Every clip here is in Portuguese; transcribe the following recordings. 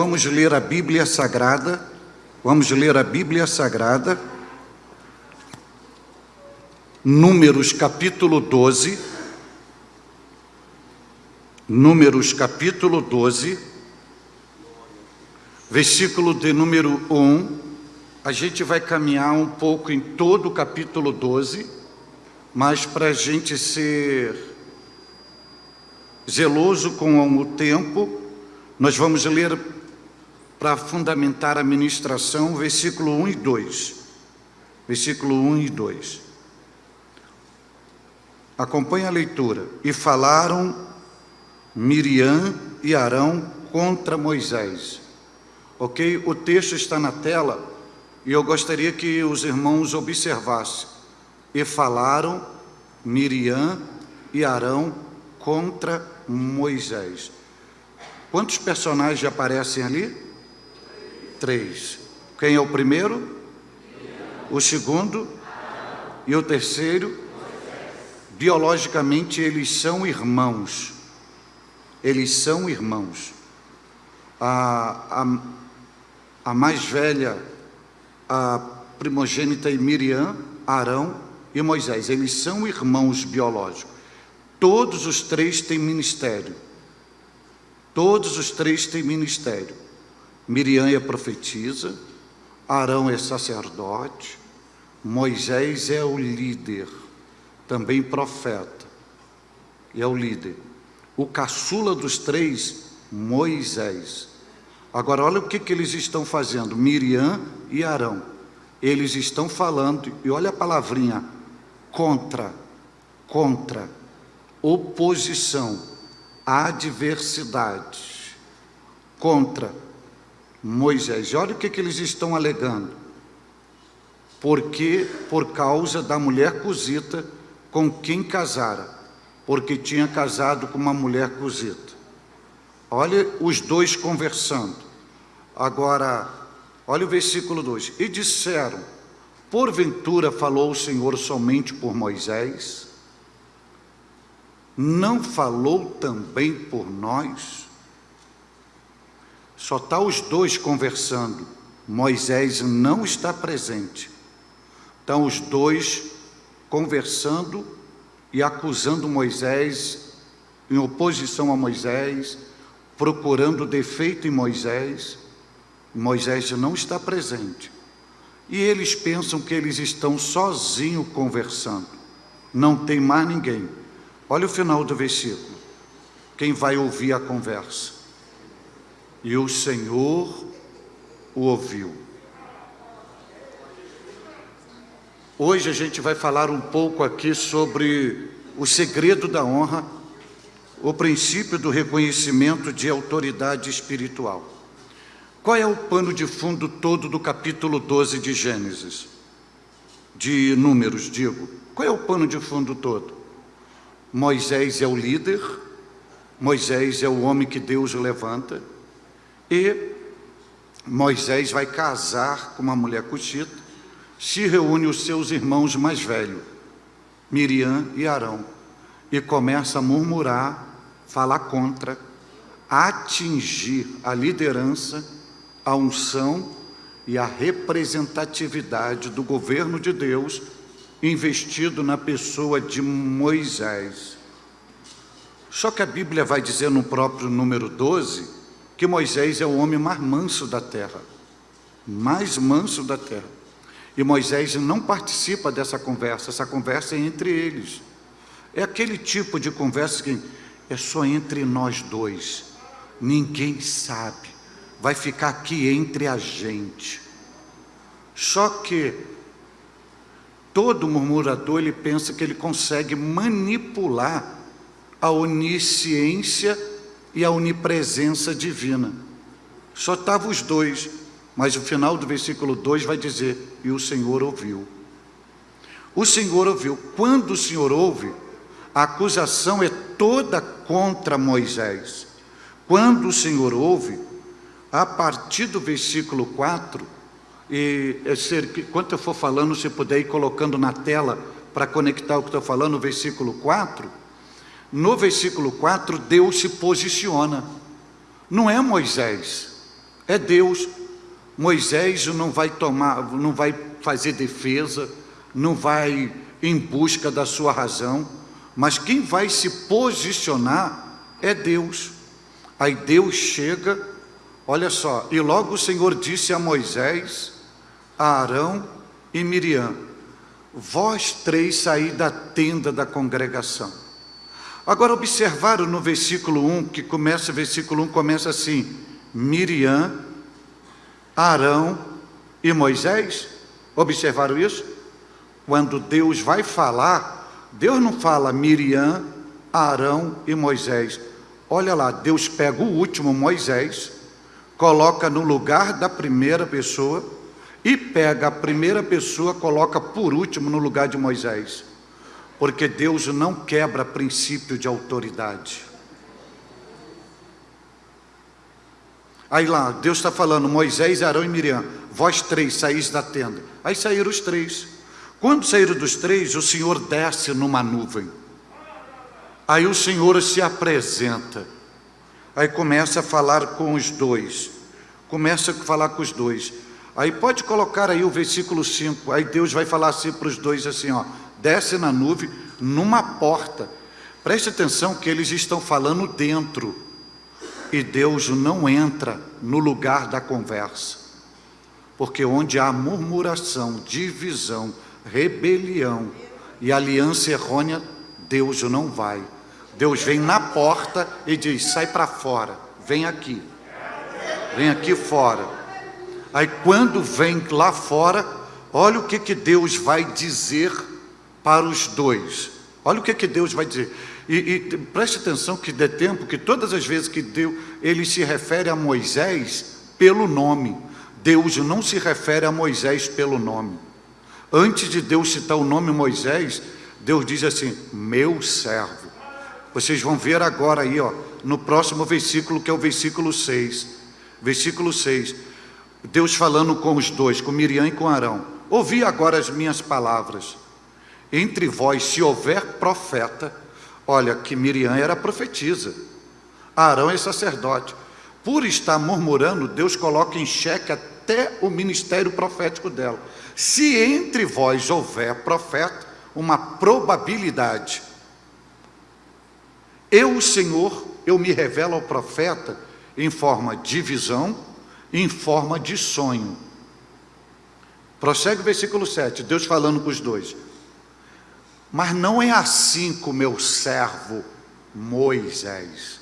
vamos ler a Bíblia Sagrada, vamos ler a Bíblia Sagrada, Números capítulo 12, Números capítulo 12, versículo de número 1, a gente vai caminhar um pouco em todo o capítulo 12, mas para a gente ser zeloso com o tempo, nós vamos ler para fundamentar a ministração, versículo 1 e 2. Versículo 1 e 2. Acompanhe a leitura. E falaram Miriam e Arão contra Moisés. Ok? O texto está na tela e eu gostaria que os irmãos observassem. E falaram Miriam e Arão contra Moisés. Quantos personagens aparecem ali? Três. Quem é o primeiro? O segundo? E o terceiro? Biologicamente eles são irmãos. Eles são irmãos. A, a, a mais velha, a primogênita é Miriam, Arão e Moisés. Eles são irmãos biológicos. Todos os três têm ministério. Todos os três têm ministério. Miriam é profetisa, Arão é sacerdote, Moisés é o líder, também profeta, e é o líder. O caçula dos três, Moisés. Agora, olha o que, que eles estão fazendo, Miriam e Arão. Eles estão falando, e olha a palavrinha, contra, contra, oposição adversidade contra Moisés. Olha o que, que eles estão alegando. Porque, por causa da mulher cozita com quem casara, porque tinha casado com uma mulher cozita. Olha os dois conversando. Agora, olha o versículo 2. E disseram: Porventura falou o Senhor somente por Moisés? não falou também por nós? Só está os dois conversando, Moisés não está presente. Estão os dois conversando e acusando Moisés, em oposição a Moisés, procurando defeito em Moisés. Moisés não está presente. E eles pensam que eles estão sozinhos conversando, não tem mais ninguém. Olha o final do versículo. Quem vai ouvir a conversa? E o Senhor o ouviu. Hoje a gente vai falar um pouco aqui sobre o segredo da honra, o princípio do reconhecimento de autoridade espiritual. Qual é o pano de fundo todo do capítulo 12 de Gênesis? De Números, digo. Qual é o pano de fundo todo? Moisés é o líder, Moisés é o homem que Deus levanta, e Moisés vai casar com uma mulher cuxita, se reúne os seus irmãos mais velhos, Miriam e Arão, e começa a murmurar, falar contra, atingir a liderança, a unção e a representatividade do governo de Deus investido na pessoa de Moisés. Só que a Bíblia vai dizer no próprio número 12 que Moisés é o homem mais manso da terra, mais manso da terra. E Moisés não participa dessa conversa, essa conversa é entre eles. É aquele tipo de conversa que é só entre nós dois, ninguém sabe, vai ficar aqui entre a gente. Só que Todo murmurador ele pensa que ele consegue manipular a onisciência e a onipresença divina. Só estavam os dois, mas o final do versículo 2 vai dizer: E o Senhor ouviu. O Senhor ouviu. Quando o Senhor ouve, a acusação é toda contra Moisés. Quando o Senhor ouve, a partir do versículo 4, e enquanto eu for falando, se puder ir colocando na tela para conectar o que estou falando, no versículo 4, no versículo 4, Deus se posiciona. Não é Moisés, É Deus. Moisés não vai tomar, não vai fazer defesa, não vai em busca da sua razão, mas quem vai se posicionar é Deus. Aí Deus chega, olha só, e logo o Senhor disse a Moisés, a Arão e Miriam: Vós três saí da tenda da congregação. Agora observaram no versículo 1, que começa, versículo 1 começa assim: Miriam, Arão e Moisés. Observaram isso? Quando Deus vai falar, Deus não fala Miriam, Arão e Moisés. Olha lá, Deus pega o último, Moisés, coloca no lugar da primeira pessoa e pega a primeira pessoa, coloca por último no lugar de Moisés. Porque Deus não quebra princípio de autoridade. Aí lá, Deus está falando, Moisés, Arão e Miriam, vós três saís da tenda. Aí saíram os três. Quando saíram dos três, o Senhor desce numa nuvem. Aí o Senhor se apresenta. Aí começa a falar com os dois. Começa a falar com os dois. Aí pode colocar aí o versículo 5. Aí Deus vai falar assim para os dois assim, ó. Desce na nuvem, numa porta. Preste atenção que eles estão falando dentro. E Deus não entra no lugar da conversa. Porque onde há murmuração, divisão, rebelião e aliança errônea, Deus não vai. Deus vem na porta e diz: sai para fora, vem aqui, vem aqui fora. Aí quando vem lá fora, olha o que, que Deus vai dizer para os dois. Olha o que, que Deus vai dizer. E, e preste atenção que dê tempo que todas as vezes que Deus, ele se refere a Moisés pelo nome. Deus não se refere a Moisés pelo nome. Antes de Deus citar o nome Moisés, Deus diz assim: meu servo. Vocês vão ver agora aí, ó, no próximo versículo, que é o versículo 6. Versículo 6. Deus falando com os dois, com Miriam e com Arão. Ouvi agora as minhas palavras. Entre vós, se houver profeta, olha que Miriam era profetisa, Arão é sacerdote. Por estar murmurando, Deus coloca em xeque até o ministério profético dela. Se entre vós houver profeta, uma probabilidade eu, o Senhor, eu me revelo ao profeta em forma de visão, em forma de sonho. Prossegue o versículo 7, Deus falando com os dois. Mas não é assim com meu servo Moisés.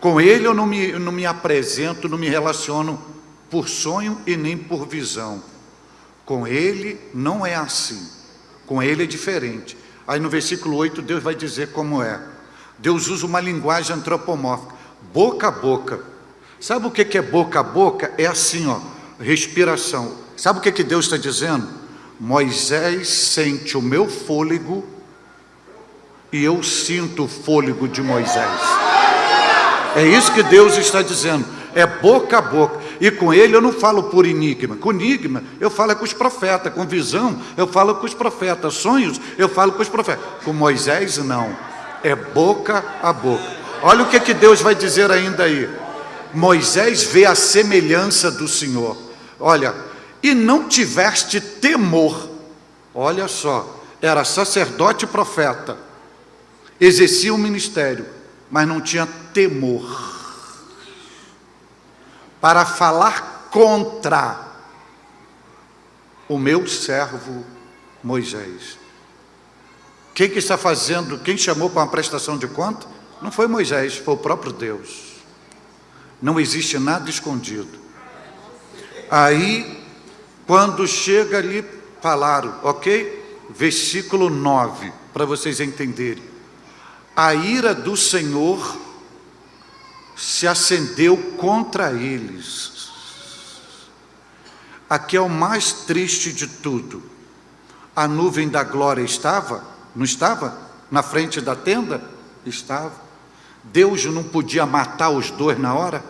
Com ele eu não me, não me apresento, não me relaciono por sonho e nem por visão. Com ele não é assim. Com ele é diferente. Aí no versículo 8 Deus vai dizer como é. Deus usa uma linguagem antropomórfica, boca a boca. Sabe o que é boca a boca? É assim, ó, respiração. Sabe o que, que Deus está dizendo? Moisés sente o meu fôlego e eu sinto o fôlego de Moisés. É isso que Deus está dizendo. É boca a boca. E com ele eu não falo por enigma. Com enigma eu falo com os profetas. Com visão eu falo com os profetas. Sonhos eu falo com os profetas. Com Moisés não é boca a boca. Olha o que, que Deus vai dizer ainda aí. Moisés vê a semelhança do Senhor. Olha, e não tiveste temor. Olha só, era sacerdote e profeta, exercia o um ministério, mas não tinha temor para falar contra o meu servo Moisés. Quem que está fazendo, quem chamou para uma prestação de conta? Não foi Moisés, foi o próprio Deus. Não existe nada escondido. Aí, quando chega ali, falaram, ok? Versículo 9, para vocês entenderem. A ira do Senhor se acendeu contra eles. Aqui é o mais triste de tudo. A nuvem da glória estava não estava? Na frente da tenda? Estava. Deus não podia matar os dois na hora?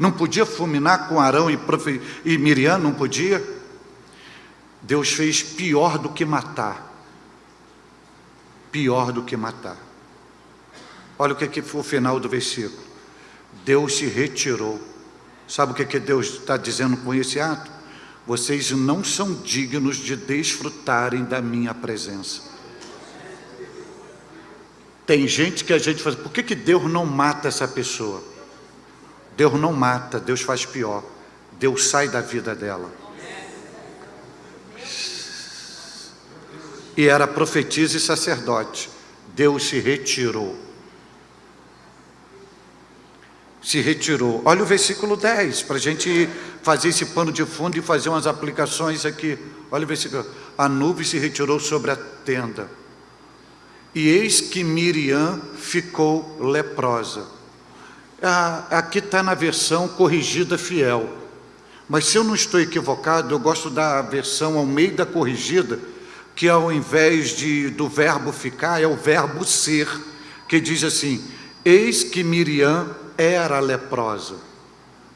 Não podia fulminar com Arão e, e Miriam? Não podia? Deus fez pior do que matar. Pior do que matar. Olha o que, que foi o final do versículo. Deus se retirou, Sabe o que, que Deus está dizendo com esse ato? Vocês não são dignos de desfrutarem da minha presença. Tem gente que a gente fala, por que, que Deus não mata essa pessoa? Deus não mata, Deus faz pior. Deus sai da vida dela. E era profetisa e sacerdote. Deus se retirou. Se retirou. Olha o versículo 10, para a gente fazer esse pano de fundo e fazer umas aplicações aqui. Olha o versículo. A nuvem se retirou sobre a tenda. E eis que Miriam ficou leprosa. Ah, aqui está na versão corrigida fiel. Mas se eu não estou equivocado, eu gosto da versão ao meio da corrigida, que ao invés de, do verbo ficar, é o verbo ser, que diz assim, eis que Miriam era leprosa.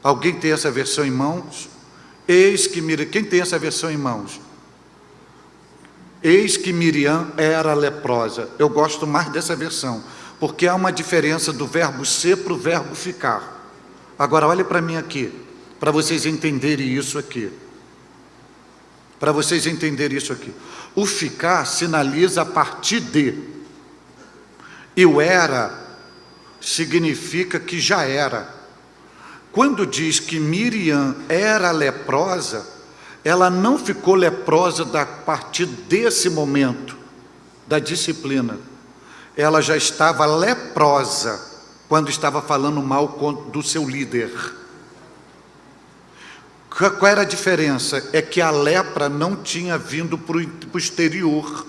Alguém tem essa versão em mãos? Eis que Miriam, quem tem essa versão em mãos? Eis que Miriam era leprosa. Eu gosto mais dessa versão, porque há uma diferença do verbo ser para o verbo ficar. Agora, olhe para mim aqui, para vocês entenderem isso aqui. Para vocês entenderem isso aqui. O ficar sinaliza a partir de. E o era significa que já era. Quando diz que Miriam era leprosa, ela não ficou leprosa a partir desse momento da disciplina. Ela já estava leprosa quando estava falando mal do seu líder. Qual era a diferença? É que a lepra não tinha vindo para o exterior.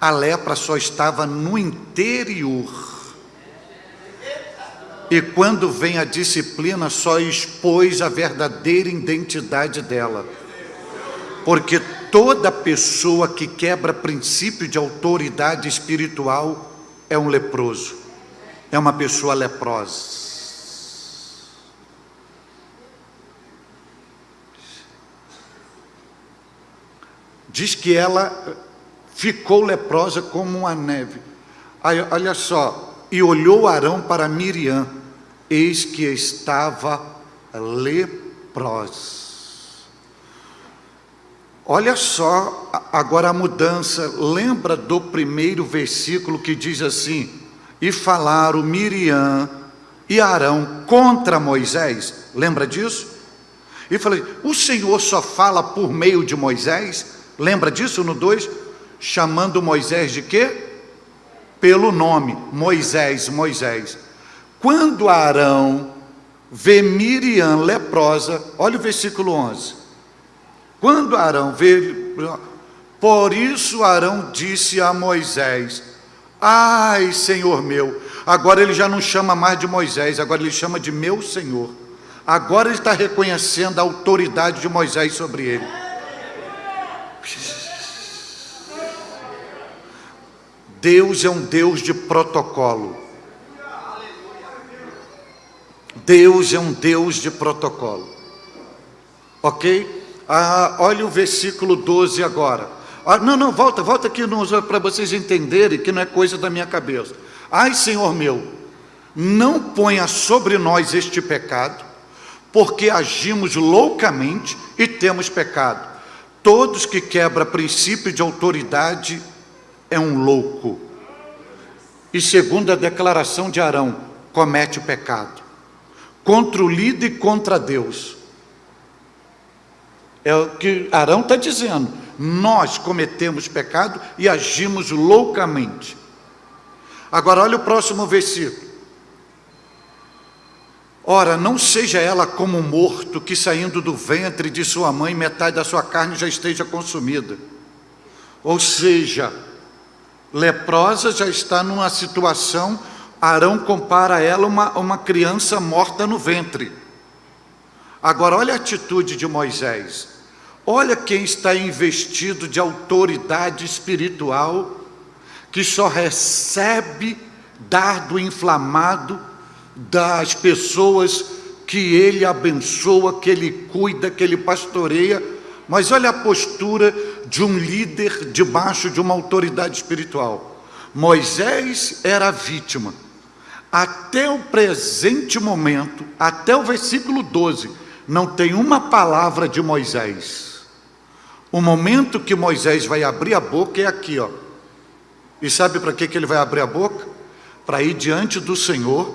A lepra só estava no interior. E quando vem a disciplina, só expôs a verdadeira identidade dela. Porque toda pessoa que quebra princípio de autoridade espiritual é um leproso, é uma pessoa leprosa. Diz que ela ficou leprosa como a neve. Aí, olha só, e olhou Arão para Miriam, eis que estava leprosa. Olha só agora a mudança, lembra do primeiro versículo que diz assim: E falaram Miriam e Arão contra Moisés, lembra disso? E falei: O Senhor só fala por meio de Moisés? Lembra disso no 2? Chamando Moisés de quê? Pelo nome, Moisés, Moisés. Quando Arão vê Miriam leprosa, olha o versículo 11. Quando Arão vê, por isso Arão disse a Moisés, ai Senhor meu, agora ele já não chama mais de Moisés, agora ele chama de meu Senhor. Agora ele está reconhecendo a autoridade de Moisés sobre ele. Deus é um Deus de protocolo. Deus é um Deus de protocolo. Ok? Ah, olha o versículo 12 agora. Ah, não, não, volta, volta aqui para vocês entenderem que não é coisa da minha cabeça. Ai, Senhor meu, não ponha sobre nós este pecado, porque agimos loucamente e temos pecado. Todos que quebra princípio de autoridade é um louco. E segundo a declaração de Arão, comete o pecado. Contra o líder e contra Deus. É o que Arão está dizendo. Nós cometemos pecado e agimos loucamente. Agora olha o próximo versículo. Ora, não seja ela como um morto que saindo do ventre de sua mãe, metade da sua carne já esteja consumida. Ou seja, leprosa já está numa situação, Arão compara ela uma, uma criança morta no ventre. Agora, olha a atitude de Moisés. Olha quem está investido de autoridade espiritual, que só recebe dardo inflamado das pessoas que ele abençoa, que ele cuida, que ele pastoreia, mas olha a postura de um líder debaixo de uma autoridade espiritual. Moisés era vítima. Até o presente momento, até o versículo 12, não tem uma palavra de Moisés. O momento que Moisés vai abrir a boca é aqui, ó. E sabe para que, que ele vai abrir a boca? Para ir diante do Senhor,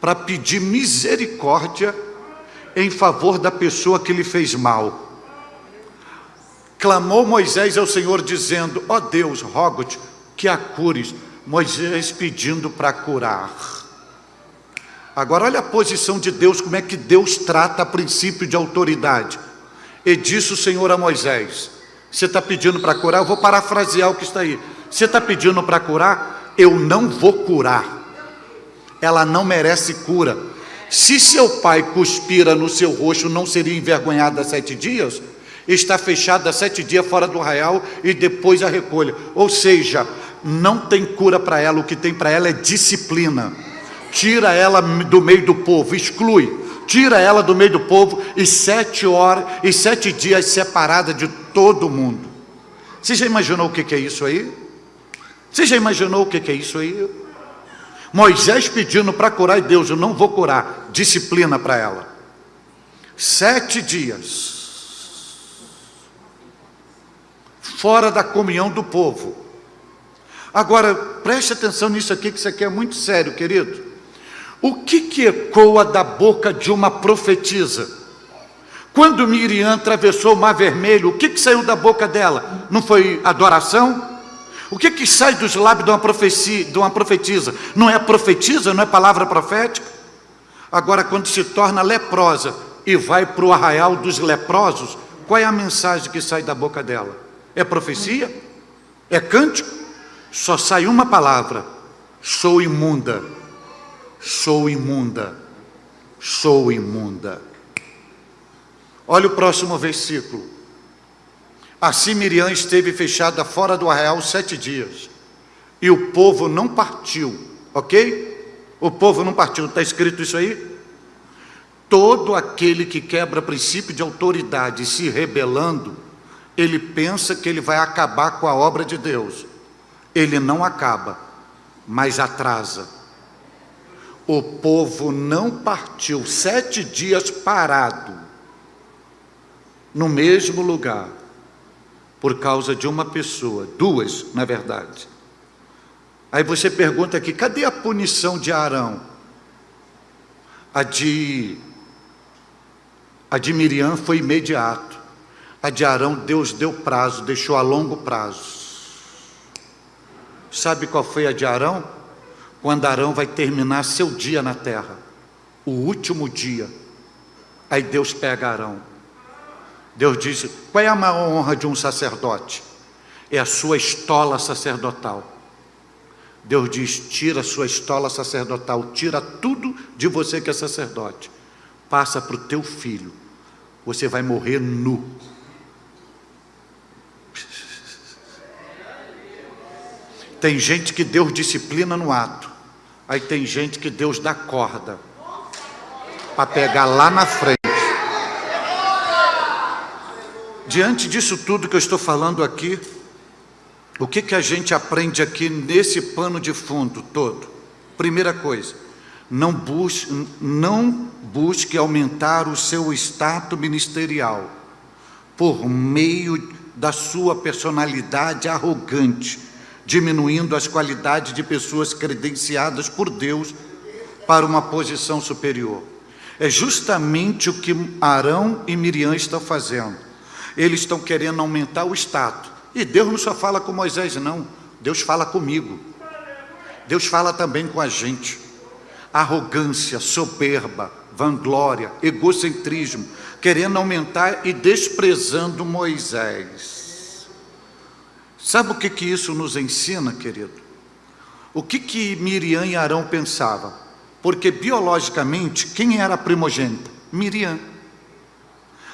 para pedir misericórdia em favor da pessoa que lhe fez mal. Clamou Moisés ao Senhor, dizendo: Ó oh Deus, rogo-te que a cures. Moisés pedindo para curar. Agora olha a posição de Deus, como é que Deus trata a princípio de autoridade. E disse o Senhor a Moisés, você está pedindo para curar? Eu vou parafrasear o que está aí. Você está pedindo para curar? Eu não vou curar. Ela não merece cura. Se seu pai cuspira no seu rosto, não seria envergonhado há sete dias? Está fechado há sete dias fora do arraial e depois a recolha. Ou seja, não tem cura para ela, o que tem para ela é disciplina tira ela do meio do povo, exclui, tira ela do meio do povo e sete horas e sete dias separada de todo mundo. Você já imaginou o que é isso aí? Você já imaginou o que é isso aí? Moisés pedindo para curar e Deus, eu não vou curar, disciplina para ela. Sete dias fora da comunhão do povo. Agora, preste atenção nisso aqui, que isso aqui é muito sério, querido. O que, que ecoa da boca de uma profetisa? Quando Miriam atravessou o mar vermelho, o que, que saiu da boca dela? Não foi adoração? O que, que sai dos lábios de uma, profecia, de uma profetisa? Não é profetisa, não é palavra profética? Agora, quando se torna leprosa e vai para o arraial dos leprosos, qual é a mensagem que sai da boca dela? É profecia? É cântico? Só sai uma palavra: sou imunda sou imunda, sou imunda. Olha o próximo versículo. Assim Miriam esteve fechada fora do arraial sete dias, e o povo não partiu, ok? O povo não partiu, está escrito isso aí? Todo aquele que quebra princípio de autoridade se rebelando, ele pensa que ele vai acabar com a obra de Deus. Ele não acaba, mas atrasa o povo não partiu sete dias parado no mesmo lugar por causa de uma pessoa, duas, na verdade. Aí você pergunta aqui, cadê a punição de Arão? A de a de Miriam foi imediato. A de Arão Deus deu prazo, deixou a longo prazo. Sabe qual foi a de Arão? Quando Arão vai terminar seu dia na terra, o último dia. Aí Deus pega Arão. Deus diz: qual é a maior honra de um sacerdote? É a sua estola sacerdotal. Deus diz: tira a sua estola sacerdotal, tira tudo de você que é sacerdote, passa para o teu filho, você vai morrer nu. Tem gente que Deus disciplina no ato, Aí tem gente que Deus dá corda para pegar lá na frente. Diante disso tudo que eu estou falando aqui, o que, que a gente aprende aqui nesse pano de fundo todo? Primeira coisa, não busque, não busque aumentar o seu status ministerial por meio da sua personalidade arrogante, diminuindo as qualidades de pessoas credenciadas por Deus para uma posição superior. É justamente o que Arão e Miriam estão fazendo. Eles estão querendo aumentar o status. E Deus não só fala com Moisés, não. Deus fala comigo. Deus fala também com a gente. Arrogância, soberba, vanglória, egocentrismo, querendo aumentar e desprezando Moisés. Sabe o que, que isso nos ensina, querido? O que, que Miriam e Arão pensavam? Porque biologicamente, quem era a primogênita? Miriam.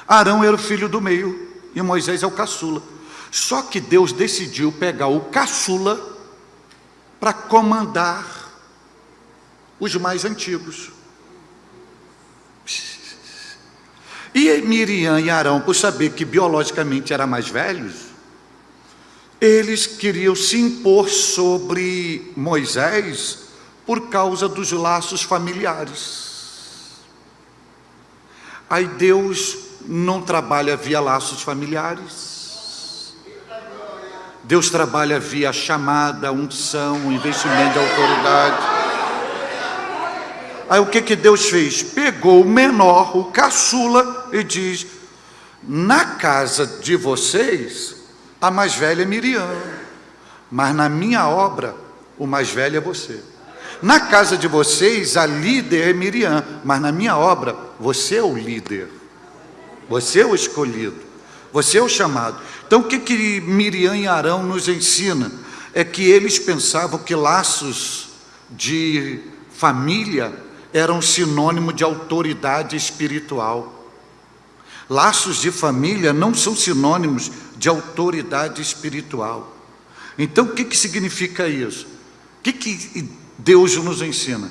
Arão era o filho do meio e Moisés é o caçula. Só que Deus decidiu pegar o caçula para comandar os mais antigos. E Miriam e Arão, por saber que biologicamente eram mais velhos, eles queriam se impor sobre Moisés por causa dos laços familiares. Aí Deus não trabalha via laços familiares. Deus trabalha via chamada, unção, investimento de autoridade. Aí o que, que Deus fez? Pegou o menor, o caçula, e diz: Na casa de vocês, a mais velha é Miriam, mas na minha obra, o mais velho é você. Na casa de vocês, a líder é Miriam, mas na minha obra, você é o líder. Você é o escolhido. Você é o chamado. Então, o que, que Miriam e Arão nos ensina? É que eles pensavam que laços de família eram sinônimo de autoridade espiritual. Laços de família não são sinônimos de autoridade espiritual. Então, o que, que significa isso? O que, que Deus nos ensina.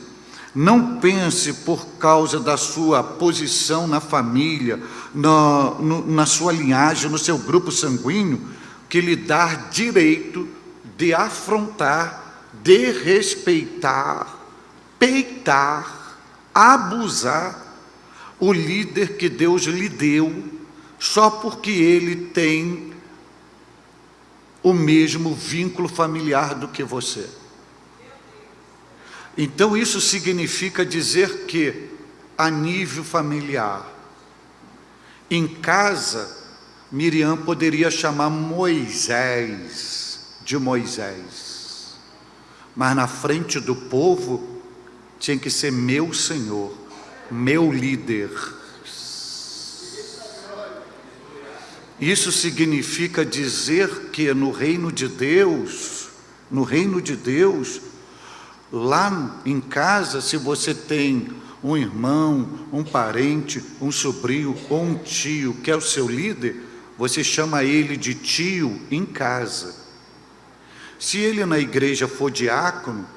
Não pense por causa da sua posição na família, na, no, na sua linhagem, no seu grupo sanguíneo, que lhe dá direito de afrontar, de respeitar, peitar, abusar o líder que Deus lhe deu, só porque ele tem o mesmo vínculo familiar do que você. Então, isso significa dizer que, a nível familiar, em casa, Miriam poderia chamar Moisés de Moisés, mas na frente do povo tinha que ser meu Senhor, meu líder. Isso significa dizer que no reino de Deus, no reino de Deus, Lá em casa, se você tem um irmão, um parente, um sobrinho ou um tio que é o seu líder, você chama ele de tio em casa. Se ele na igreja for diácono,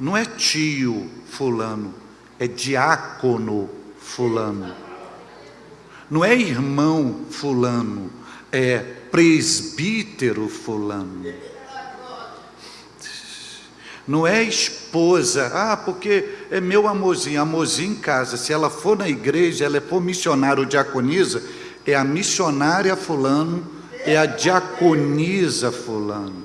não é tio fulano, é diácono fulano. Não é irmão fulano, é presbítero fulano. Não é esposa, ah, porque é meu amorzinho, amorzinho em casa. Se ela for na igreja, ela for missionária ou diaconisa, é a missionária fulano, é a diaconisa fulano.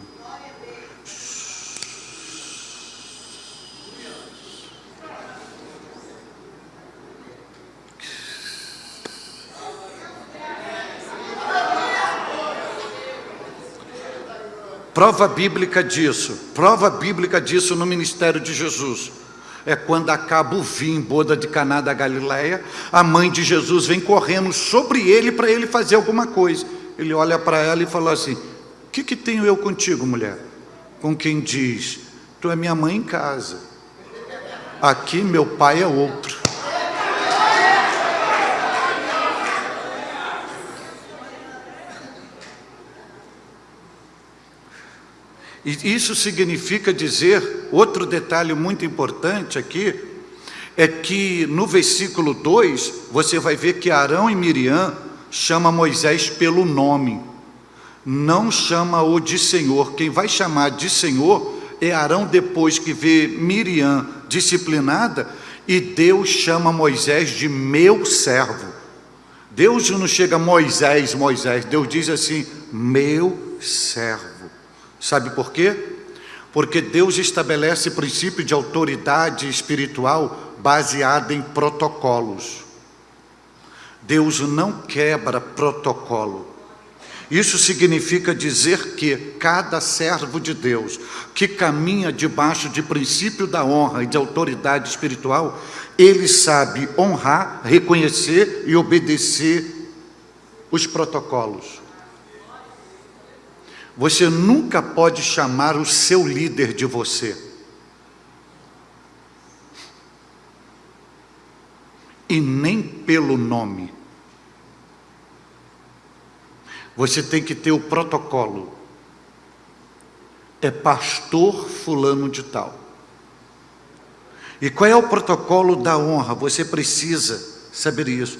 Prova bíblica disso, prova bíblica disso no ministério de Jesus. É quando acaba o vinho, boda de Caná da Galileia, a mãe de Jesus vem correndo sobre ele para ele fazer alguma coisa. Ele olha para ela e fala assim: O que, que tenho eu contigo, mulher? Com quem diz: Tu é minha mãe em casa. Aqui meu pai é outro. E isso significa dizer, outro detalhe muito importante aqui, é que no versículo 2, você vai ver que Arão e Miriam chama Moisés pelo nome, não chama-o de Senhor. Quem vai chamar de Senhor é Arão depois que vê Miriam disciplinada e Deus chama Moisés de meu servo. Deus não chega Moisés, Moisés, Deus diz assim, meu servo. Sabe por quê? Porque Deus estabelece princípio de autoridade espiritual baseada em protocolos. Deus não quebra protocolo. Isso significa dizer que cada servo de Deus que caminha debaixo de princípio da honra e de autoridade espiritual, ele sabe honrar, reconhecer e obedecer os protocolos. Você nunca pode chamar o seu líder de você. E nem pelo nome. Você tem que ter o protocolo. É pastor fulano de tal. E qual é o protocolo da honra? Você precisa saber isso.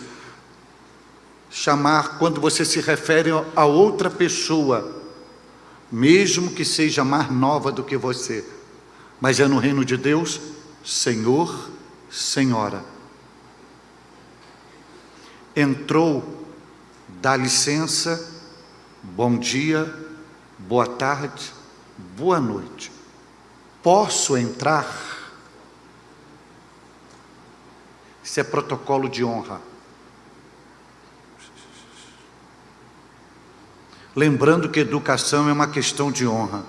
Chamar quando você se refere a outra pessoa mesmo que seja mais nova do que você, mas é no reino de Deus, Senhor, Senhora. entrou, dá licença, bom dia, boa tarde, boa noite. Posso entrar? Isso é protocolo de honra. Lembrando que educação é uma questão de honra.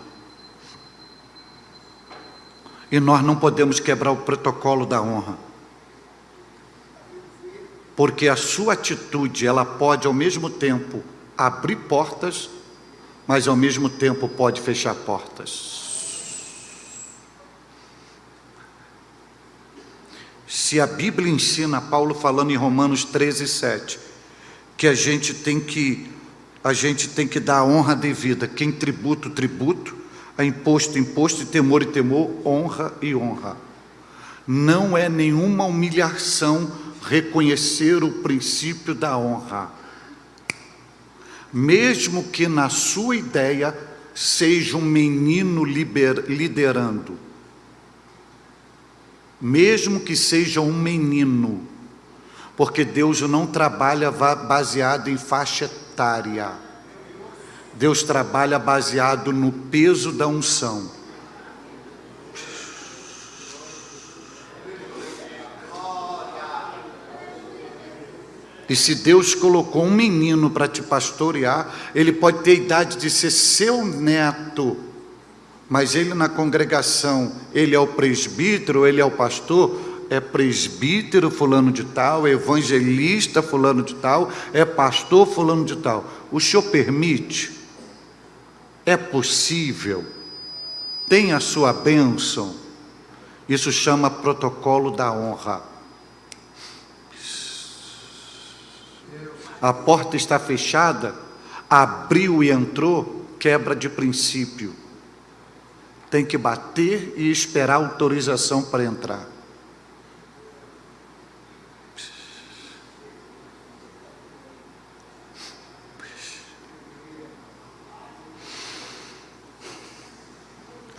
E nós não podemos quebrar o protocolo da honra. Porque a sua atitude, ela pode ao mesmo tempo abrir portas, mas ao mesmo tempo pode fechar portas. Se a Bíblia ensina, Paulo falando em Romanos 13, 7, que a gente tem que, a gente tem que dar a honra devida, quem tributo, tributo, a imposto, imposto, e temor e temor, honra e honra. Não é nenhuma humilhação reconhecer o princípio da honra. Mesmo que na sua ideia seja um menino liber, liderando mesmo que seja um menino, porque Deus não trabalha baseado em faixa etária. Deus trabalha baseado no peso da unção. E se Deus colocou um menino para te pastorear, ele pode ter idade de ser seu neto mas ele na congregação, ele é o presbítero, ele é o pastor, é presbítero fulano de tal, é evangelista fulano de tal, é pastor fulano de tal. O senhor permite? É possível? Tem a sua bênção? Isso chama protocolo da honra. A porta está fechada, abriu e entrou, quebra de princípio tem que bater e esperar autorização para entrar.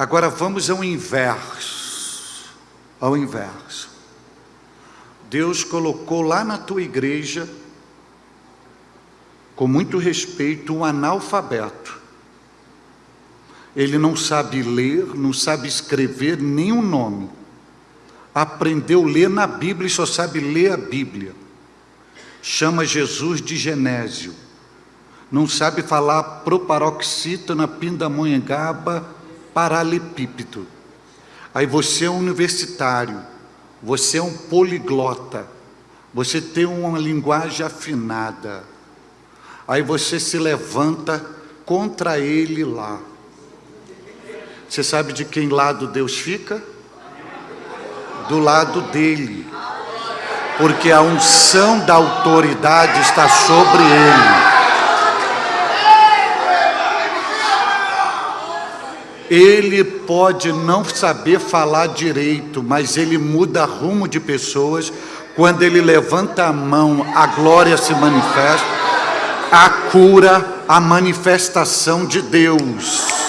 Agora vamos ao inverso. Ao inverso. Deus colocou lá na tua igreja, com muito respeito, um analfabeto ele não sabe ler, não sabe escrever o nome. Aprendeu a ler na Bíblia e só sabe ler a Bíblia. Chama Jesus de Genésio. Não sabe falar proparoxítona, pindamonhangaba, paralepípedo. Aí você é um universitário, você é um poliglota, você tem uma linguagem afinada. Aí você se levanta contra ele lá. Você sabe de quem lado Deus fica? Do lado dele. Porque a unção da autoridade está sobre ele. Ele pode não saber falar direito, mas ele muda rumo de pessoas. Quando ele levanta a mão, a glória se manifesta, a cura, a manifestação de Deus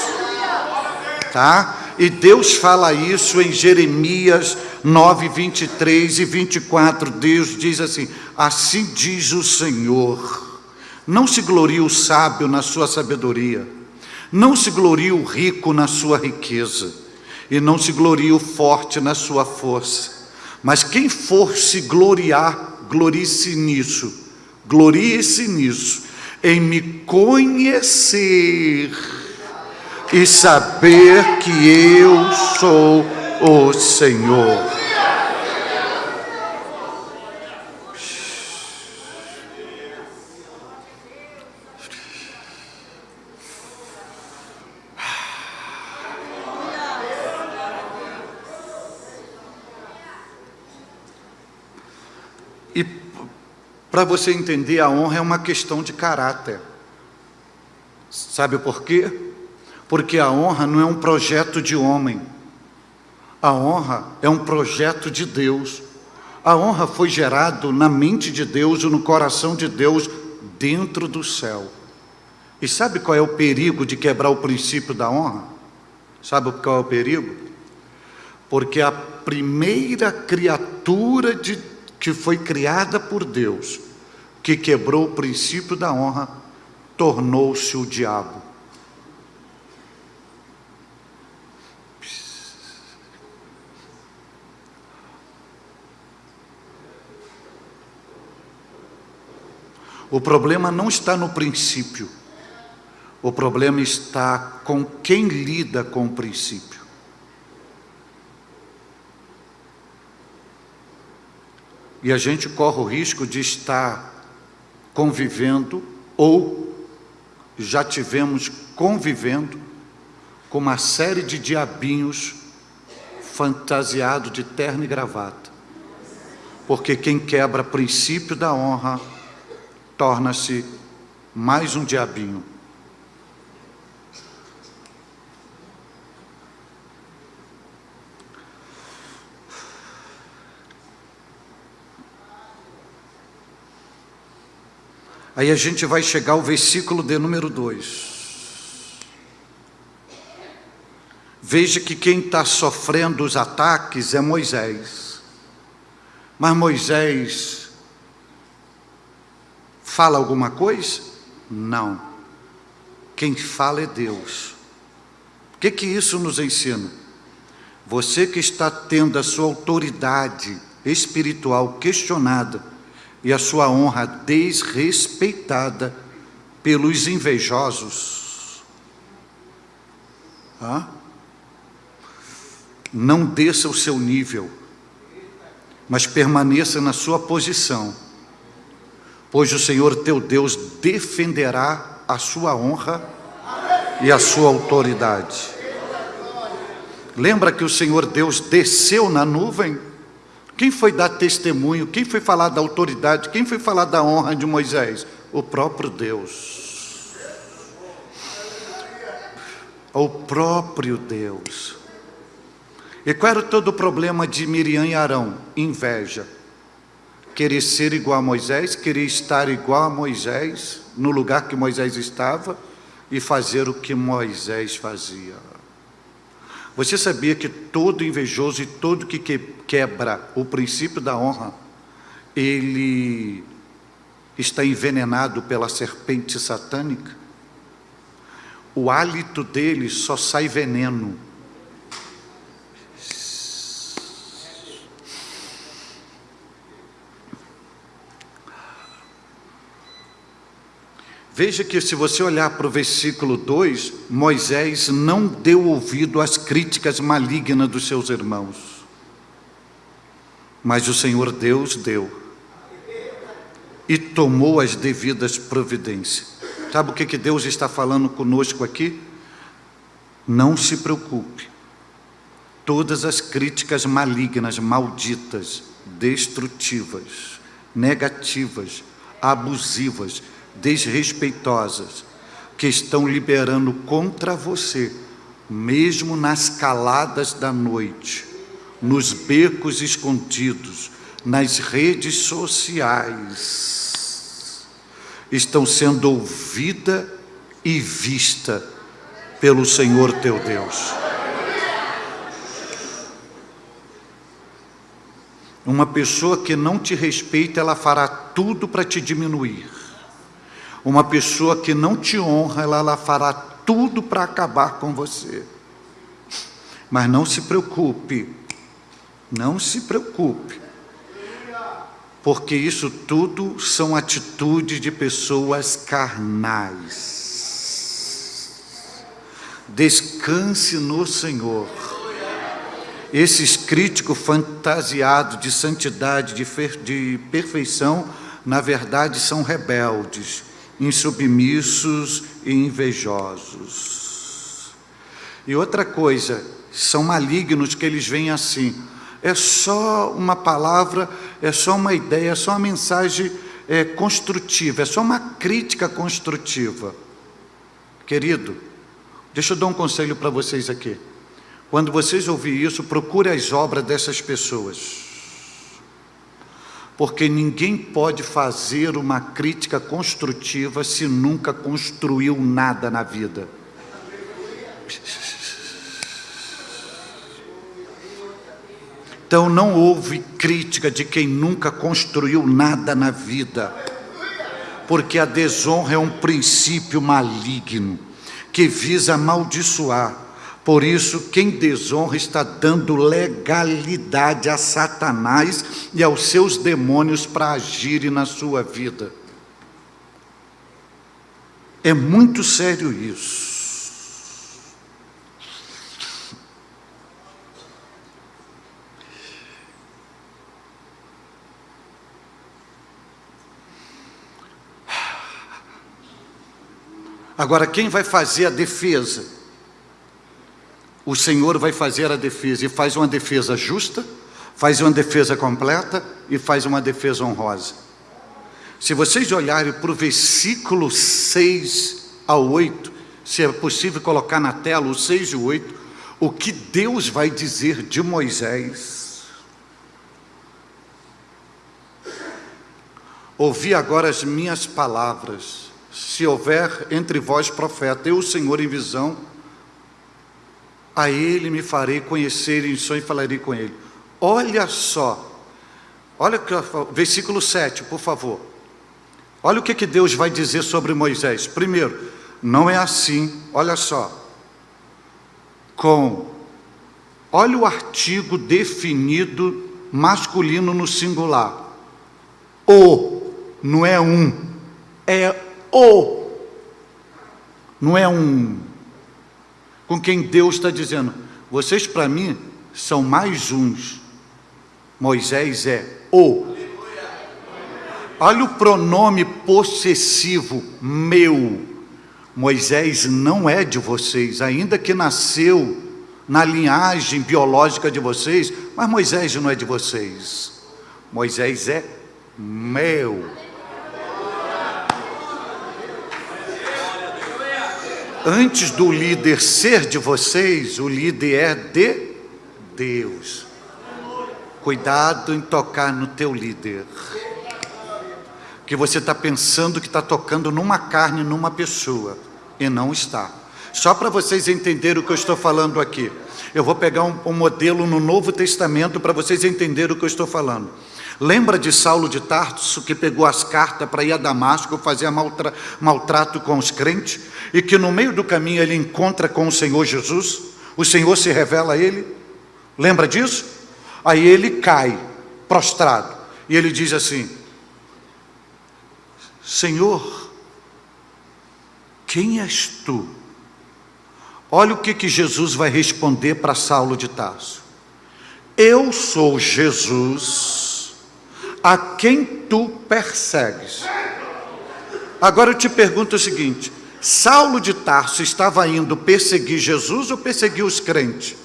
tá? E Deus fala isso em Jeremias 9, 23 e 24. Deus diz assim: Assim diz o Senhor: Não se glorie o sábio na sua sabedoria, não se glorie o rico na sua riqueza, e não se glorie o forte na sua força. Mas quem for se gloriar, glorie-se nisso, glorie-se nisso, em me conhecer e saber que eu sou o Senhor. Para você entender, a honra é uma questão de caráter. Sabe por quê? porque a honra não é um projeto de homem, a honra é um projeto de Deus. A honra foi gerado na mente de Deus e no coração de Deus dentro do céu. E sabe qual é o perigo de quebrar o princípio da honra? Sabe qual é o perigo? Porque a primeira criatura de, que foi criada por Deus, que quebrou o princípio da honra, tornou-se o diabo. O problema não está no princípio, o problema está com quem lida com o princípio. E a gente corre o risco de estar convivendo ou já tivemos convivendo com uma série de diabinhos fantasiado de terno e gravata. Porque quem quebra princípio da honra torna-se mais um diabinho. Aí a gente vai chegar ao versículo de número 2. Veja que quem está sofrendo os ataques é Moisés. Mas Moisés fala alguma coisa? Não. Quem fala é Deus. O que, que isso nos ensina? Você que está tendo a sua autoridade espiritual questionada, e a sua honra desrespeitada pelos invejosos. Não desça o seu nível, mas permaneça na sua posição, pois o Senhor teu Deus defenderá a sua honra e a sua autoridade. Lembra que o Senhor Deus desceu na nuvem? Quem foi dar testemunho? Quem foi falar da autoridade? Quem foi falar da honra de Moisés? O próprio Deus. O próprio Deus. E qual era todo o problema de Miriam e Arão? Inveja. Querer ser igual a Moisés, querer estar igual a Moisés, no lugar que Moisés estava, e fazer o que Moisés fazia. Você sabia que todo invejoso e todo que quebra o princípio da honra, ele está envenenado pela serpente satânica? O hálito dele só sai veneno. Veja que se você olhar para o versículo 2, Moisés não deu ouvido às críticas malignas dos seus irmãos. Mas o Senhor Deus deu. E tomou as devidas providências. Sabe o que, que Deus está falando conosco aqui? Não se preocupe. Todas as críticas malignas, malditas, destrutivas, negativas, abusivas, desrespeitosas que estão liberando contra você, mesmo nas caladas da noite, nos becos escondidos, nas redes sociais, estão sendo ouvida e vista pelo Senhor teu Deus. Uma pessoa que não te respeita, ela fará tudo para te diminuir. Uma pessoa que não te honra, ela, ela fará tudo para acabar com você. Mas não se preocupe, não se preocupe, porque isso tudo são atitudes de pessoas carnais. Descanse no Senhor. Esses críticos fantasiados de santidade, de, de perfeição, na verdade são rebeldes insubmissos e invejosos. E outra coisa, são malignos que eles vêm assim. É só uma palavra, é só uma ideia, é só uma mensagem é, construtiva, é só uma crítica construtiva. Querido, deixa eu dar um conselho para vocês aqui. Quando vocês ouvirem isso, procure as obras dessas pessoas porque ninguém pode fazer uma crítica construtiva se nunca construiu nada na vida. Então não houve crítica de quem nunca construiu nada na vida. porque a desonra é um princípio maligno que visa amaldiçoar. Por isso, quem desonra está dando legalidade a Satanás e aos seus demônios para agirem na sua vida. É muito sério isso. Agora, quem vai fazer a defesa? O Senhor vai fazer a defesa e faz uma defesa justa, faz uma defesa completa e faz uma defesa honrosa. Se vocês olharem para o versículo 6 ao 8, se é possível colocar na tela o 6 e o 8, o que Deus vai dizer de Moisés. Ouvi agora as minhas palavras se houver entre vós profeta, eu, o Senhor, em visão, a ele me farei conhecer em sonho e falarei com ele. Olha só, olha o versículo 7, por favor. Olha o que, que Deus vai dizer sobre Moisés. Primeiro, não é assim, olha só. Com, olha o artigo definido masculino no singular. O, não é um, é o. Não é um. Com quem Deus está dizendo, vocês para mim são mais uns. Moisés é o. Olha o pronome possessivo, meu. Moisés não é de vocês, ainda que nasceu na linhagem biológica de vocês, mas Moisés não é de vocês. Moisés é meu. Antes do líder ser de vocês, o líder é de Deus. Cuidado em tocar no teu líder. Que você está pensando que está tocando numa carne, numa pessoa, e não está. Só para vocês entenderem o que eu estou falando aqui. Eu vou pegar um, um modelo no Novo Testamento para vocês entenderem o que eu estou falando. Lembra de Saulo de Tarso que pegou as cartas para ir a Damasco fazer maltra, maltrato com os crentes e que no meio do caminho ele encontra com o Senhor Jesus? O Senhor se revela a ele? Lembra disso? Aí ele cai, prostrado, e ele diz assim: Senhor, quem és tu? Olha o que, que Jesus vai responder para Saulo de Tarso. Eu sou Jesus a quem tu persegues. Agora eu te pergunto o seguinte: Saulo de Tarso estava indo perseguir Jesus ou perseguir os crentes?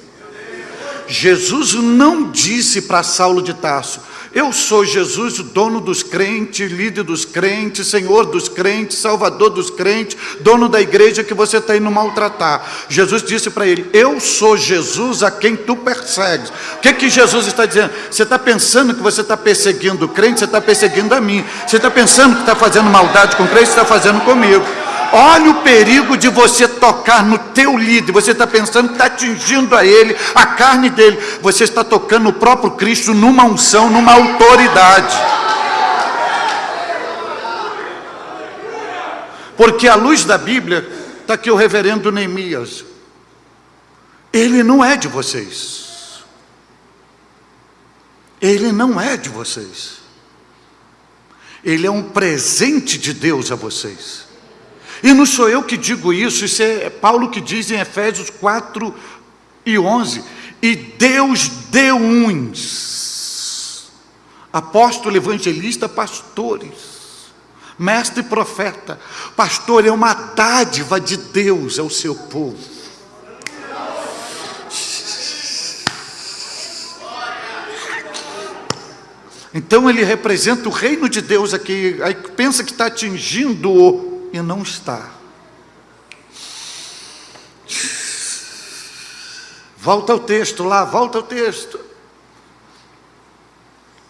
Jesus não disse para Saulo de Tarso: eu sou Jesus, o dono dos crentes, líder dos crentes, Senhor dos crentes, Salvador dos crentes, dono da igreja que você está indo maltratar. Jesus disse para ele: Eu sou Jesus a quem tu persegues. O que, que Jesus está dizendo? Você está pensando que você está perseguindo o crente, você está perseguindo a mim. Você está pensando que está fazendo maldade com o crente, você está fazendo comigo. Olha o perigo de você tocar no teu líder. Você está pensando que está atingindo a ele, a carne dele. Você está tocando o próprio Cristo numa unção, numa autoridade. Porque à luz da Bíblia, está aqui o reverendo Neemias. Ele não é de vocês. Ele não é de vocês. Ele é um presente de Deus a vocês. E não sou eu que digo isso, isso é Paulo que diz em Efésios 4 e 11. E Deus deu uns, apóstolo, evangelista, pastores, mestre e profeta. Pastor é uma dádiva de Deus ao seu povo. Então ele representa o reino de Deus aqui, aí pensa que está atingindo e não está. Volta ao texto lá, volta ao texto.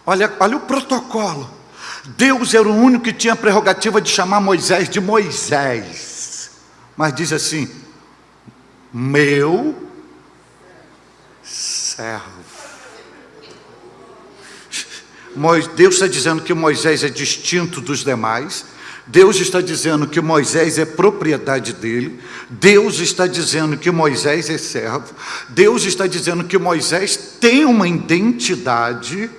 Olha, olha o protocolo. Deus era o único que tinha a prerrogativa de chamar Moisés de Moisés. Mas diz assim: meu servo. Deus está dizendo que Moisés é distinto dos demais, Deus está dizendo que Moisés é propriedade dele, Deus está dizendo que Moisés é servo, Deus está dizendo que Moisés tem uma identidade,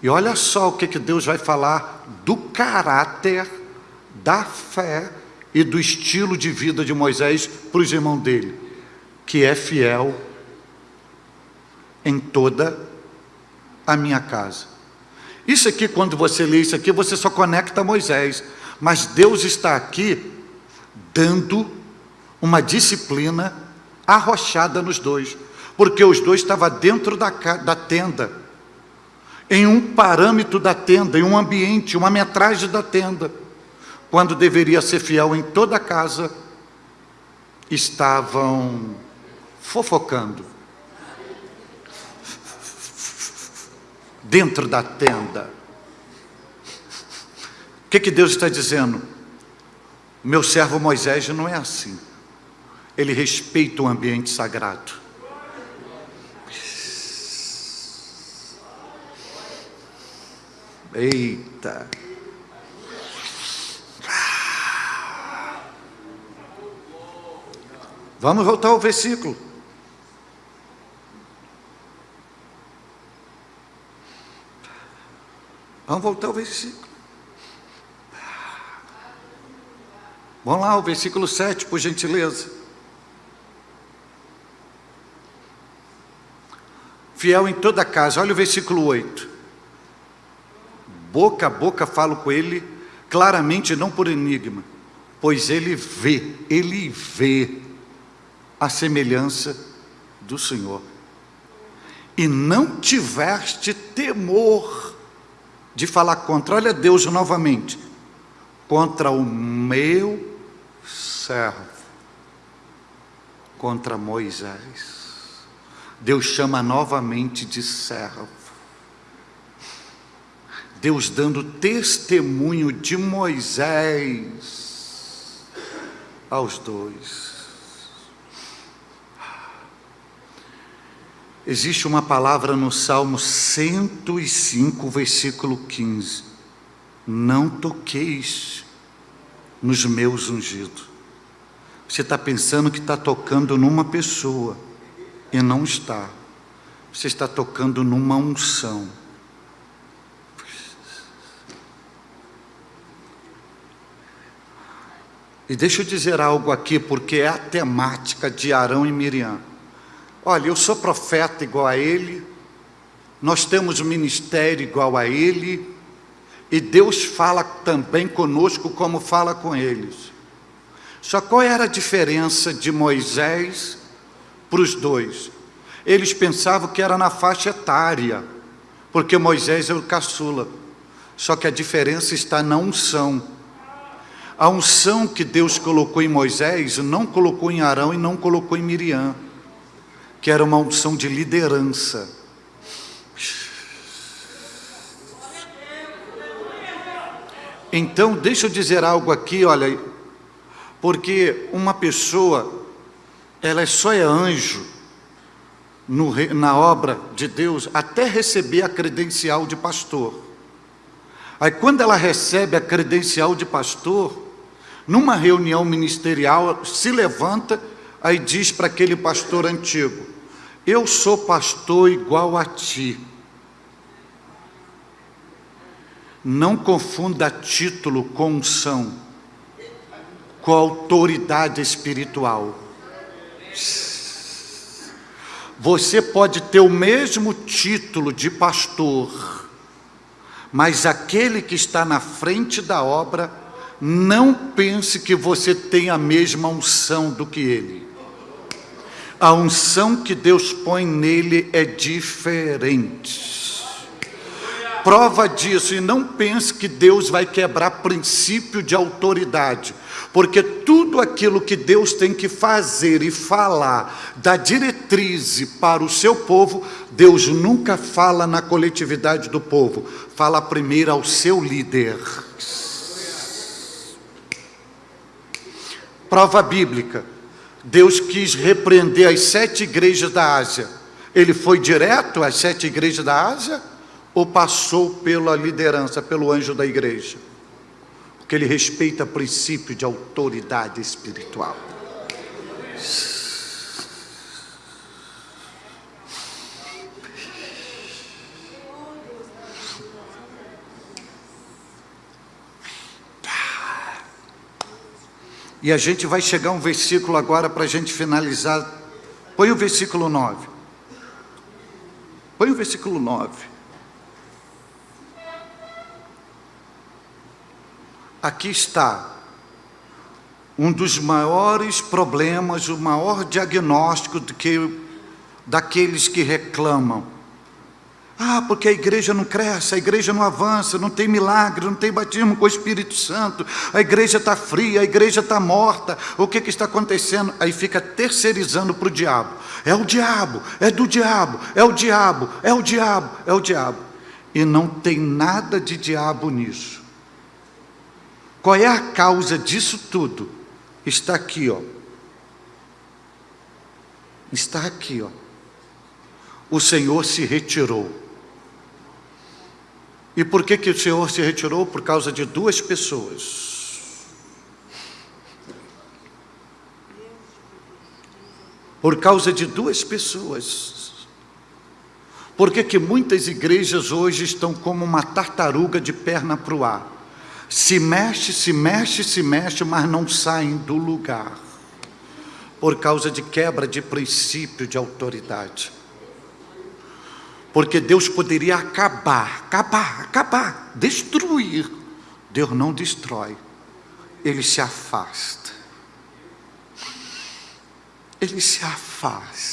e olha só o que, que Deus vai falar do caráter, da fé e do estilo de vida de Moisés para os irmãos dele, que é fiel em toda a minha casa. Isso aqui, quando você lê isso aqui, você só conecta a Moisés. Mas Deus está aqui dando uma disciplina arrochada nos dois. Porque os dois estavam dentro da, da tenda, em um parâmetro da tenda, em um ambiente, uma metragem da tenda. Quando deveria ser fiel em toda a casa, estavam fofocando dentro da tenda. O que, que Deus está dizendo? Meu servo Moisés não é assim. Ele respeita o ambiente sagrado. Eita. Vamos voltar ao versículo. Vamos voltar ao versículo. Vamos lá, o versículo 7, por gentileza. Fiel em toda casa, olha o versículo 8. Boca a boca falo com ele, claramente, não por enigma, pois ele vê, ele vê a semelhança do Senhor. E não tiveste temor de falar contra, olha Deus novamente, contra o meu servo, contra Moisés. Deus chama novamente de servo. Deus dando testemunho de Moisés aos dois. Existe uma palavra no Salmo 105, versículo 15. Não toqueis nos meus ungidos. Você está pensando que está tocando numa pessoa, e não está. Você está tocando numa unção. E deixa eu dizer algo aqui, porque é a temática de Arão e Miriam. Olha, eu sou profeta igual a ele, nós temos ministério igual a ele, e Deus fala também conosco como fala com eles. Só qual era a diferença de Moisés para os dois? Eles pensavam que era na faixa etária, porque Moisés é o caçula. Só que a diferença está na unção. A unção que Deus colocou em Moisés, não colocou em Arão e não colocou em Miriam que era uma unção de liderança. Então, deixa eu dizer algo aqui, olha, porque uma pessoa, ela só é anjo no, na obra de Deus até receber a credencial de pastor. Aí quando ela recebe a credencial de pastor, numa reunião ministerial, se levanta, aí diz para aquele pastor antigo, eu sou pastor igual a ti. Não confunda título com unção, com autoridade espiritual. Você pode ter o mesmo título de pastor, mas aquele que está na frente da obra, não pense que você tem a mesma unção do que ele a unção que Deus põe nele é diferente. Prova disso, e não pense que Deus vai quebrar princípio de autoridade, porque tudo aquilo que Deus tem que fazer e falar, da diretriz para o seu povo, Deus nunca fala na coletividade do povo, fala primeiro ao seu líder. Prova bíblica, Deus quis repreender as sete igrejas da Ásia. Ele foi direto às sete igrejas da Ásia ou passou pela liderança, pelo anjo da igreja? porque ele respeita o princípio de autoridade espiritual. E a gente vai chegar a um versículo agora para a gente finalizar. Põe o versículo 9. Põe o versículo 9. Aqui está um dos maiores problemas, o maior diagnóstico que, daqueles que reclamam ah, porque a igreja não cresce, a igreja não avança, não tem milagre, não tem batismo com o Espírito Santo, a igreja está fria, a igreja está morta, o que, que está acontecendo? Aí fica terceirizando para o diabo. É o diabo, é do diabo, é o diabo, é o diabo, é o diabo. E não tem nada de diabo nisso. Qual é a causa disso tudo? Está aqui, ó. Está aqui, ó. O Senhor se retirou. E por que, que o Senhor se retirou? Por causa de duas pessoas. Por causa de duas pessoas. Por que, que muitas igrejas hoje estão como uma tartaruga de perna para o ar? Se mexe, se mexe, se mexe, mas não saem do lugar. Por causa de quebra de princípio de autoridade. Porque Deus poderia acabar, acabar, acabar, destruir. Deus não destrói, Ele se afasta. Ele se afasta.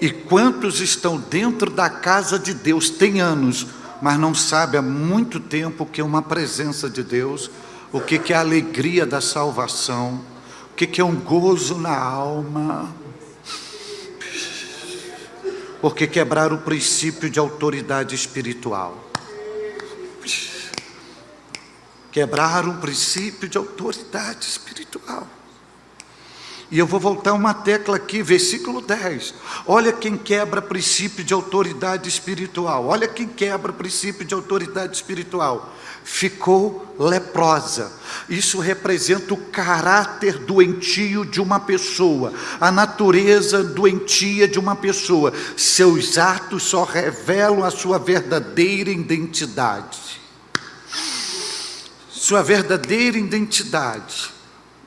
E quantos estão dentro da casa de Deus, tem anos, mas não sabe há muito tempo que uma presença de Deus, o que, é a alegria da salvação, o que, é um gozo na alma. Porque quebrar o princípio de autoridade espiritual. Quebrar um princípio de autoridade espiritual. E eu vou voltar uma tecla aqui, versículo 10. Olha quem quebra princípio de autoridade espiritual. Olha quem quebra princípio de autoridade espiritual. Ficou leprosa. Isso representa o caráter doentio de uma pessoa, a natureza doentia de uma pessoa. Seus atos só revelam a sua verdadeira identidade. Sua verdadeira identidade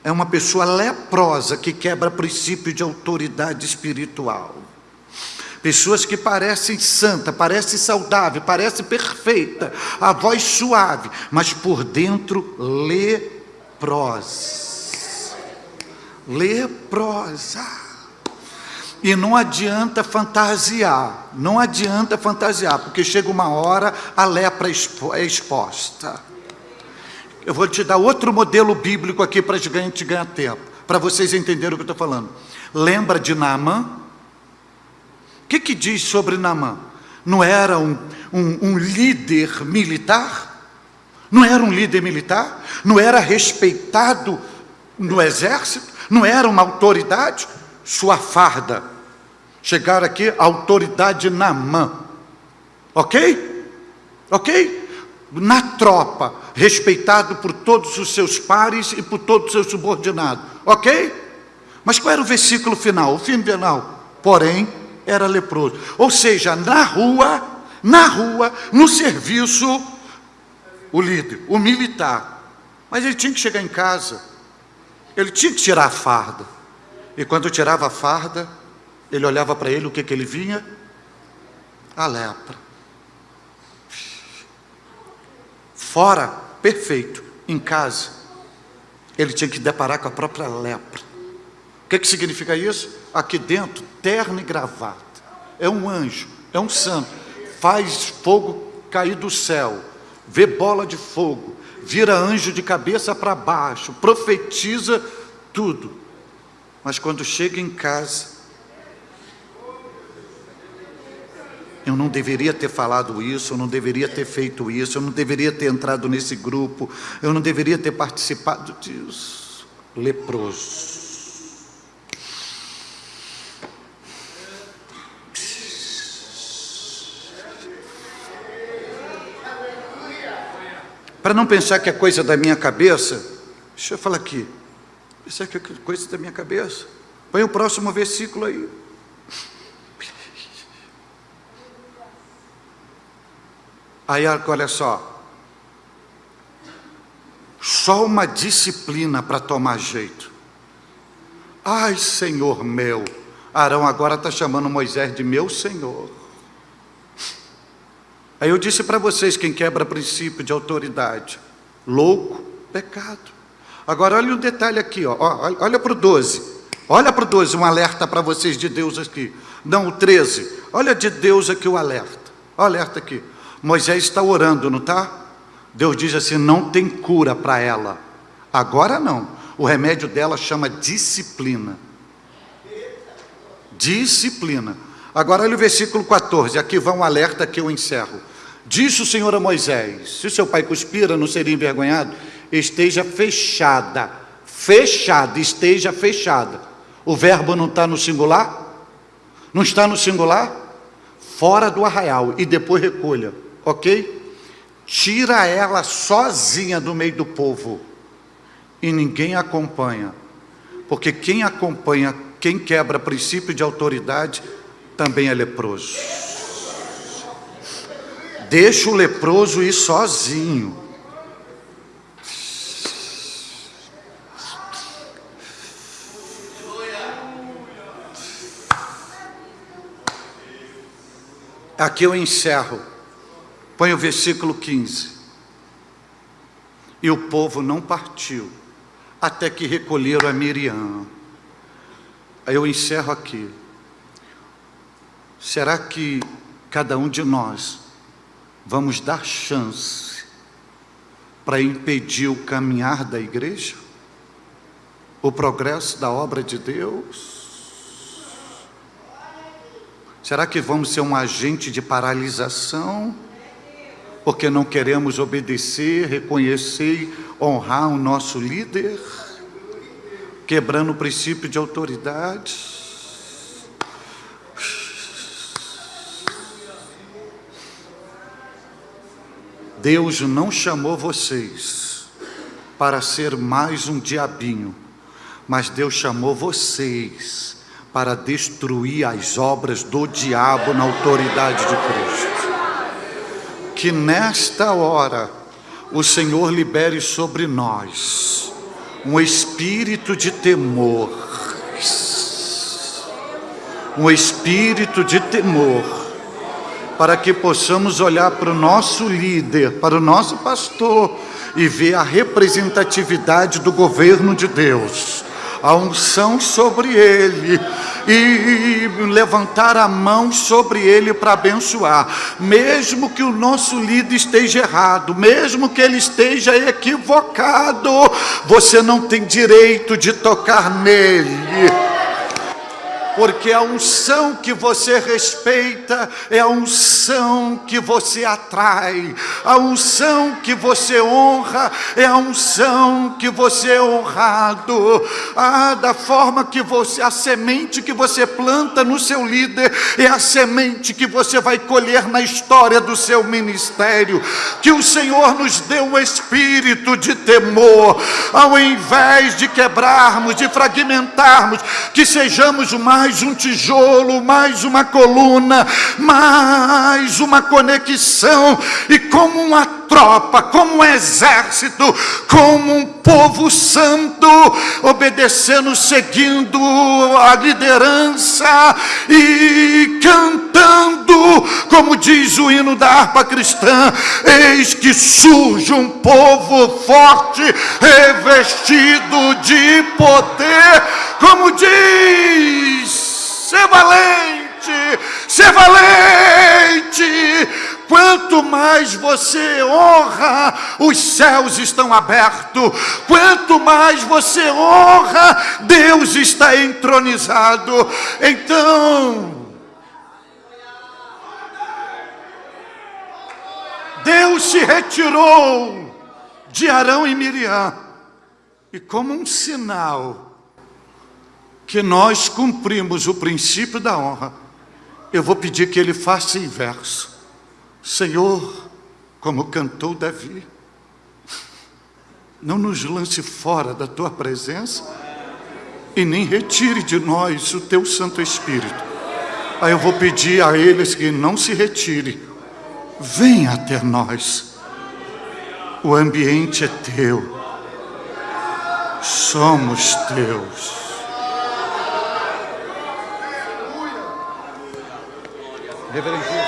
é uma pessoa leprosa que quebra princípio de autoridade espiritual. Pessoas que parecem santa, parecem saudável, parecem perfeita, a voz suave, mas por dentro leprosa. Leprosa. E não adianta fantasiar, não adianta fantasiar, porque chega uma hora a lepra é exposta. Eu vou te dar outro modelo bíblico aqui para a gente ganhar tempo, para vocês entenderem o que eu estou falando. Lembra de Naamã? O que, que diz sobre Naamã? Não era um, um, um líder militar? Não era um líder militar? Não era respeitado no exército? Não era uma autoridade? Sua farda. Chegar aqui, autoridade Naamã. Ok? Ok? Na tropa, respeitado por todos os seus pares e por todos os seus subordinados. Ok? Mas qual era o versículo final? O fim final. Porém, era leproso. Ou seja, na rua, na rua, no serviço, o líder, o militar. Mas ele tinha que chegar em casa. Ele tinha que tirar a farda. E quando tirava a farda, ele olhava para ele, o que, que ele vinha? A lepra. Fora, perfeito. Em casa, ele tinha que deparar com a própria lepra. O que, que significa isso? Aqui dentro, terno e gravata. É um anjo, é um santo. Faz fogo cair do céu, vê bola de fogo, vira anjo de cabeça para baixo, profetiza tudo. Mas quando chega em casa, eu não deveria ter falado isso, eu não deveria ter feito isso, eu não deveria ter entrado nesse grupo, eu não deveria ter participado disso. Leproso. Para não pensar que é coisa da minha cabeça, deixa eu falar aqui. Pensar que é coisa da minha cabeça. Põe o próximo versículo aí. Aí, olha só. Só uma disciplina para tomar jeito. Ai, Senhor meu. Arão agora está chamando Moisés de meu Senhor. Aí eu disse para vocês: quem quebra princípio de autoridade, louco, pecado. Agora olha o um detalhe aqui, ó. olha para o 12. Olha para o 12, um alerta para vocês de Deus aqui. Não, o 13. Olha de Deus aqui o alerta. O alerta aqui. Moisés está orando, não está? Deus diz assim: não tem cura para ela. Agora não. O remédio dela chama disciplina. Disciplina. Agora olha o versículo 14. Aqui vai um alerta que eu encerro. Disse o Senhor a Moisés: Se seu pai cuspira, não seria envergonhado? Esteja fechada. Fechada, esteja fechada. O verbo não está no singular? Não está no singular? Fora do arraial e depois recolha ok? Tira ela sozinha do meio do povo e ninguém acompanha, porque quem acompanha, quem quebra princípio de autoridade, também é leproso. Deixa o leproso ir sozinho. Aqui eu encerro. Põe o versículo 15. E o povo não partiu, até que recolheram a Miriam. Aí eu encerro aqui. Será que cada um de nós vamos dar chance para impedir o caminhar da igreja? O progresso da obra de Deus? Será que vamos ser um agente de paralisação? Porque não queremos obedecer, reconhecer, honrar o nosso líder, quebrando o princípio de autoridade. Deus não chamou vocês para ser mais um diabinho, mas Deus chamou vocês para destruir as obras do diabo na autoridade de Cristo que nesta hora o Senhor libere sobre nós um espírito de temor, um espírito de temor, para que possamos olhar para o nosso líder, para o nosso pastor e ver a representatividade do governo de Deus a unção sobre ele e levantar a mão sobre ele para abençoar, mesmo que o nosso líder esteja errado, mesmo que ele esteja equivocado, você não tem direito de tocar nele porque a unção que você respeita é a unção que você atrai, a unção que você honra é a unção que você é honrado, ah, da forma que você, a semente que você planta no seu líder é a semente que você vai colher na história do seu ministério, que o Senhor nos dê um espírito de temor, ao invés de quebrarmos, de fragmentarmos, que sejamos mais mais um tijolo, mais uma coluna, mais uma conexão, e como uma tropa, como um exército, como um povo santo, obedecendo, seguindo a liderança e cantando, como diz o hino da harpa cristã: Eis que surge um povo forte, revestido de poder, como diz, ser valente, ser valente Quanto mais você honra, os céus estão abertos. Quanto mais você honra, Deus está entronizado. Então, Deus se retirou de Arão e Miriam, e como um sinal que nós cumprimos o princípio da honra, eu vou pedir que ele faça inverso. Senhor, como cantou Davi, não nos lance fora da tua presença e nem retire de nós o teu Santo Espírito. Aí eu vou pedir a eles que não se retire, venha até nós. O ambiente é teu, somos teus. Reverendo